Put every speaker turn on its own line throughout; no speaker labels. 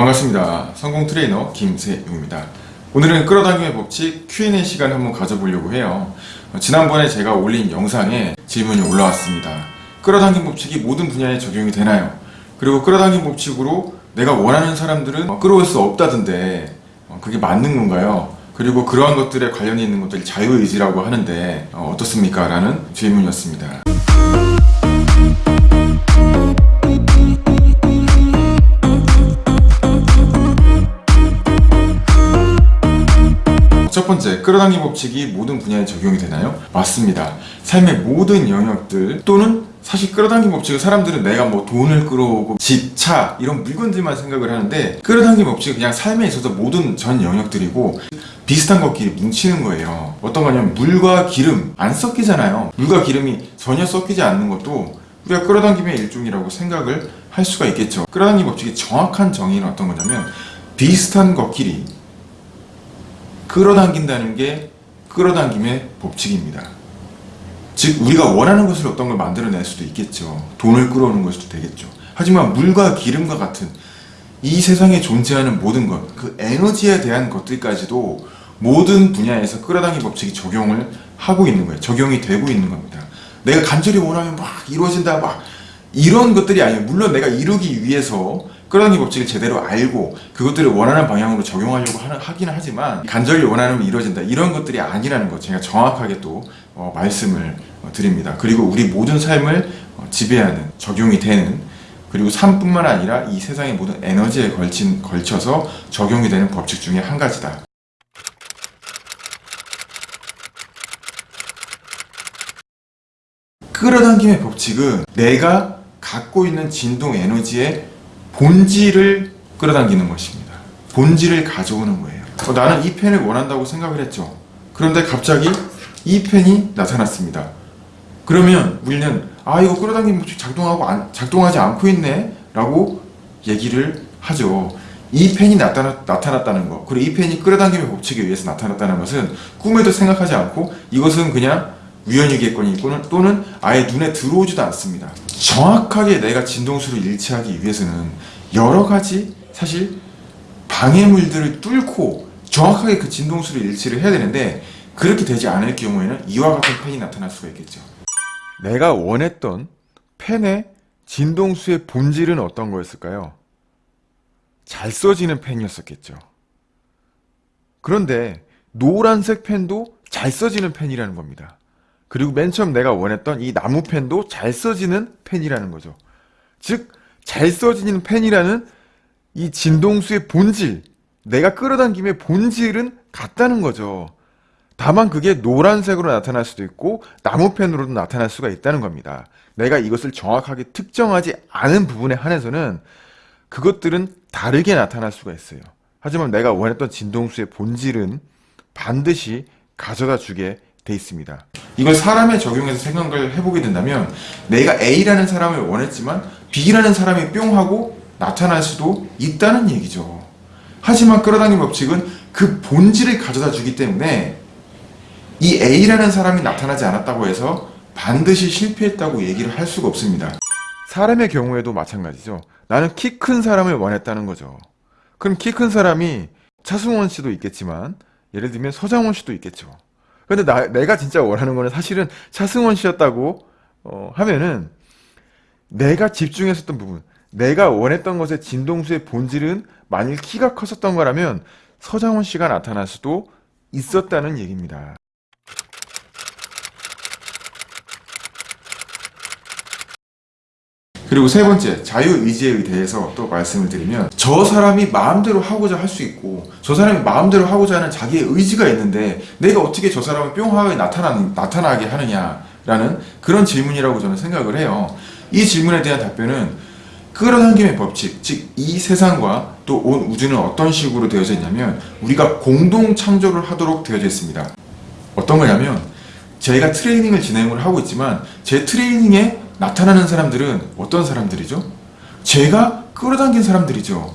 반갑습니다. 성공 트레이너 김세용입니다. 오늘은 끌어당김의 법칙 Q&A 시간을 한번 가져보려고 해요. 어, 지난번에 제가 올린 영상에 질문이 올라왔습니다. 끌어당김 법칙이 모든 분야에 적용이 되나요? 그리고 끌어당김 법칙으로 내가 원하는 사람들은 어, 끌어올 수 없다던데 어, 그게 맞는 건가요? 그리고 그러한 것들에 관련이 있는 것들이 자유의지라고 하는데 어, 어떻습니까? 라는 질문이었습니다. 번째, 끌어당김 법칙이 모든 분야에 적용이 되나요? 맞습니다. 삶의 모든 영역들 또는 사실 끌어당김 법칙은 사람들은 내가 뭐 돈을 끌어오고 집, 차 이런 물건들만 생각을 하는데 끌어당김 법칙은 그냥 삶에 있어서 모든 전 영역들이고 비슷한 것끼리 뭉치는 거예요. 어떤 거냐면 물과 기름 안 섞이잖아요. 물과 기름이 전혀 섞이지 않는 것도 우리가 끌어당김의 일종이라고 생각을 할 수가 있겠죠. 끌어당김 법칙의 정확한 정의는 어떤 거냐면 비슷한 것끼리 끌어당긴다는 게 끌어당김의 법칙입니다. 즉 우리가 원하는 것을 어떤 걸 만들어낼 수도 있겠죠. 돈을 끌어오는 것도 되겠죠. 하지만 물과 기름과 같은 이 세상에 존재하는 모든 것, 그 에너지에 대한 것들까지도 모든 분야에서 끌어당김 법칙이 적용을 하고 있는 거예요. 적용이 되고 있는 겁니다. 내가 간절히 원하면 막 이루어진다 막 이런 것들이 아니에요. 물론 내가 이루기 위해서 끌어당김 법칙을 제대로 알고 그것들을 원하는 방향으로 적용하려고 하는, 하긴 하지만 간절히 원하면 이루어진다 이런 것들이 아니라는 것 제가 정확하게 또 어, 말씀을 어, 드립니다. 그리고 우리 모든 삶을 어, 지배하는 적용이 되는 그리고 삶뿐만 아니라 이 세상의 모든 에너지에 걸친, 걸쳐서 적용이 되는 법칙 중에 한 가지다. 끌어당김의 법칙은 내가 갖고 있는 진동 에너지의 본질을 끌어당기는 것입니다. 본질을 가져오는 거예요. 어, 나는 이 펜을 원한다고 생각을 했죠. 그런데 갑자기 이 펜이 나타났습니다. 그러면 우리는 아 이거 끌어당김 법칙 작동하고 안, 작동하지 않고 있네 라고 얘기를 하죠. 이 펜이 나타나, 나타났 다는 것 그리고 이 펜이 끌어당김의 법칙에 의해서 나타났다는 것은 꿈에도 생각하지 않고 이것은 그냥 우연이겠거니 또는, 아예 눈에 들어오지도 않습니다. 정확하게 내가 진동수를 일치하기 위해서는 여러 가지 사실 방해물들을 뚫고 정확하게 그 진동수를 일치를 해야 되는데 그렇게 되지 않을 경우에는 이와 같은 펜이 나타날 수가 있겠죠. 내가 원했던 펜의 진동수의 본질은 어떤 거였을까요? 잘 써지는 펜이었었겠죠. 그런데 노란색 펜도 잘 써지는 펜이라는 겁니다. 그리고 맨 처음 내가 원했던 이 나무 펜도 잘 써지는 펜이라는 거죠. 즉, 잘 써지는 펜이라는 이 진동수의 본질, 내가 끌어당김의 본질은 같다는 거죠. 다만 그게 노란색으로 나타날 수도 있고 나무펜으로도 나타날 수가 있다는 겁니다. 내가 이것을 정확하게 특정하지 않은 부분에 한해서는 그것들은 다르게 나타날 수가 있어요. 하지만 내가 원했던 진동수의 본질은 반드시 가져다 주게 돼 있습니다. 이걸 사람에 적용해서 생각을 해보게 된다면 내가 A라는 사람을 원했지만 B라는 사람이 뿅 하고 나타날 수도 있다는 얘기죠. 하지만 끌어당김 법칙은 그 본질을 가져다 주기 때문에 이 A라는 사람이 나타나지 않았다고 해서 반드시 실패했다고 얘기를 할 수가 없습니다. 사람의 경우에도 마찬가지죠. 나는 키 큰 사람을 원했다는 거죠. 그럼 키 큰 사람이 차승원 씨도 있겠지만 예를 들면 서장원 씨도 있겠죠. 근데 나, 내가 진짜 원하는 거는 사실은 차승원 씨였다고 어, 하면은 내가 집중했었던 부분, 내가 원했던 것의 진동수의 본질은 만일 키가 컸었던 거라면 서장원 씨가 나타날 수도 있었다는 얘기입니다. 그리고 세 번째, 자유의지에 대해서 또 말씀을 드리면 저 사람이 마음대로 하고자 할 수 있고 저 사람이 마음대로 하고자 하는 자기의 의지가 있는데 내가 어떻게 저 사람을 뿅하게 나타나, 나타나게 하느냐라는 그런 질문이라고 저는 생각을 해요. 이 질문에 대한 답변은 끌어당김의 법칙, 즉 이 세상과 또 온 우주는 어떤 식으로 되어져 있냐면 우리가 공동 창조를 하도록 되어져 있습니다. 어떤 거냐면 저희가 트레이닝을 진행을 하고 있지만 제 트레이닝에 나타나는 사람들은 어떤 사람들이죠? 제가 끌어당긴 사람들이죠.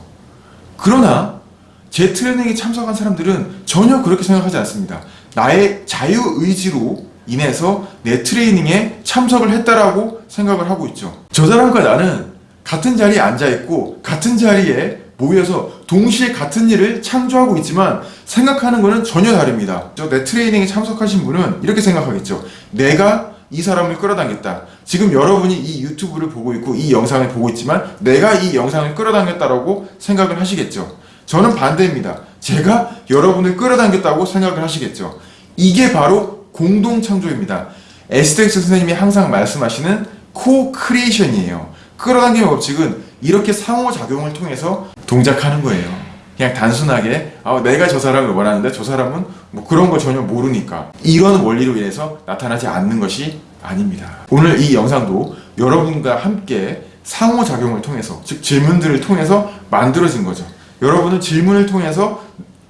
그러나 제 트레이닝에 참석한 사람들은 전혀 그렇게 생각하지 않습니다. 나의 자유의지로 인해서 내 트레이닝에 참석을 했다라고 생각을 하고 있죠. 저 사람과 나는 같은 자리에 앉아있고 같은 자리에 모여서 동시에 같은 일을 창조하고 있지만 생각하는 거는 전혀 다릅니다. 저내 트레이닝에 참석하신 분은 이렇게 생각하겠죠. 내가 이 사람을 끌어당겼다. 지금 여러분이 이 유튜브를 보고 있고 이 영상을 보고 있지만 내가 이 영상을 끌어당겼다라고 생각을 하시겠죠. 저는 반대입니다. 제가 여러분을 끌어당겼다고 생각을 하시겠죠. 이게 바로 공동 창조입니다. 에스더 힉스 선생님이 항상 말씀하시는 co-creation이에요. 끌어당김의 법칙은 이렇게 상호작용을 통해서 동작하는 거예요. 그냥 단순하게 아, 내가 저 사람을 원하는데 저 사람은 뭐 그런 거 전혀 모르니까 이런 원리로 인해서 나타나지 않는 것이 아닙니다. 오늘 이 영상도 여러분과 함께 상호작용을 통해서 즉 질문들을 통해서 만들어진 거죠. 여러분은 질문을 통해서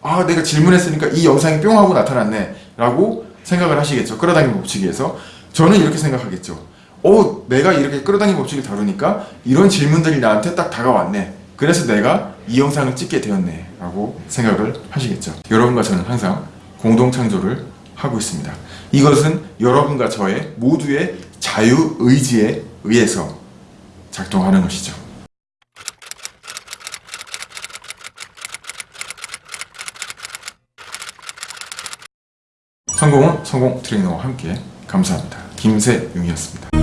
아 내가 질문했으니까 이 영상이 뿅 하고 나타났네 라고 생각을 하시겠죠. 끌어당김 법칙에서 저는 이렇게 생각하겠죠. 어 내가 이렇게 끌어당김 법칙을 다루니까 이런 질문들이 나한테 딱 다가왔네. 그래서 내가 이 영상을 찍게 되었네 라고 생각을 하시겠죠. 여러분과 저는 항상 공동 창조를 하고 있습니다. 이것은 여러분과 저의 모두의 자유의지에 의해서 작동하는 것이죠. 성공은 성공 트레이너와 함께 감사합니다. 김세용이었습니다.